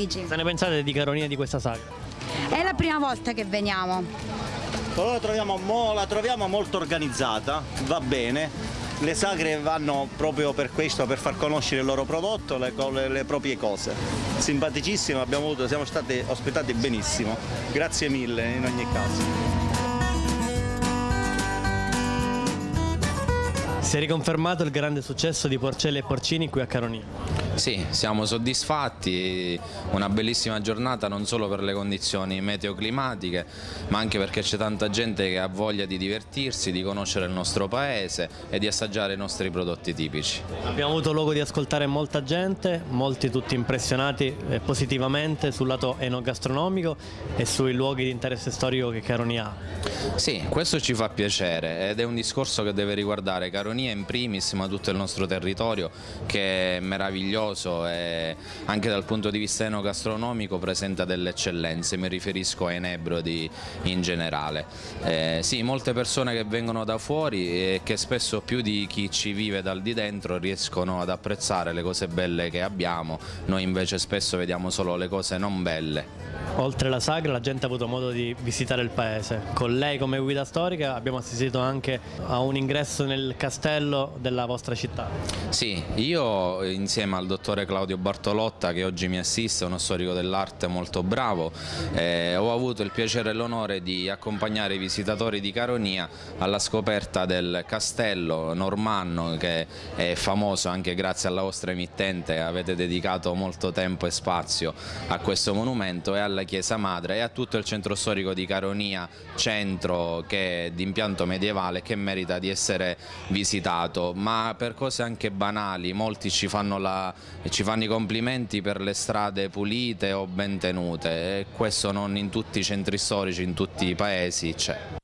Dici. Cosa ne pensate di Caronia e di questa sagra? È la prima volta che veniamo. Però la troviamo, mo- la troviamo molto organizzata, va bene. Le sagre vanno proprio per questo, per far conoscere il loro prodotto, le, le- le proprie cose. Simpaticissimo, abbiamo avuto, siamo stati ospitati benissimo. Grazie mille in ogni caso. Si è riconfermato il grande successo di Porcelli e Porcini qui a Caronia. Sì, siamo soddisfatti, una bellissima giornata non solo per le condizioni meteoclimatiche, ma anche perché c'è tanta gente che ha voglia di divertirsi, di conoscere il nostro paese e di assaggiare i nostri prodotti tipici. Abbiamo avuto luogo di ascoltare molta gente, molti tutti impressionati eh, positivamente sul lato enogastronomico e sui luoghi di interesse storico che Caronia ha. Sì, questo ci fa piacere ed è un discorso che deve riguardare Caronia in primis, ma tutto il nostro territorio che è meraviglioso e anche dal punto di vista enogastronomico presenta delle eccellenze, mi riferisco ai Nebrodi in generale. Eh, sì, molte persone che vengono da fuori e che spesso più di chi ci vive dal di dentro riescono ad apprezzare le cose belle che abbiamo, noi invece spesso vediamo solo le cose non belle. Oltre la sagra la gente ha avuto modo di visitare il paese. Con lei come guida storica abbiamo assistito anche a un ingresso nel castello della vostra città. Sì, io insieme al dottore Claudio Bartolotta che oggi mi assiste, uno storico dell'arte molto bravo, eh, ho avuto il piacere e l'onore di accompagnare i visitatori di Caronia alla scoperta del castello normanno che è famoso anche grazie alla vostra emittente, avete dedicato molto tempo e spazio a questo monumento e alla chiesa madre e a tutto il centro storico di Caronia, centro che è di impianto medievale che merita di essere visitato, ma per cose anche banali, molti ci fanno, la, ci fanno i complimenti per le strade pulite o ben tenute e questo non in tutti i centri storici, in tutti i paesi c'è.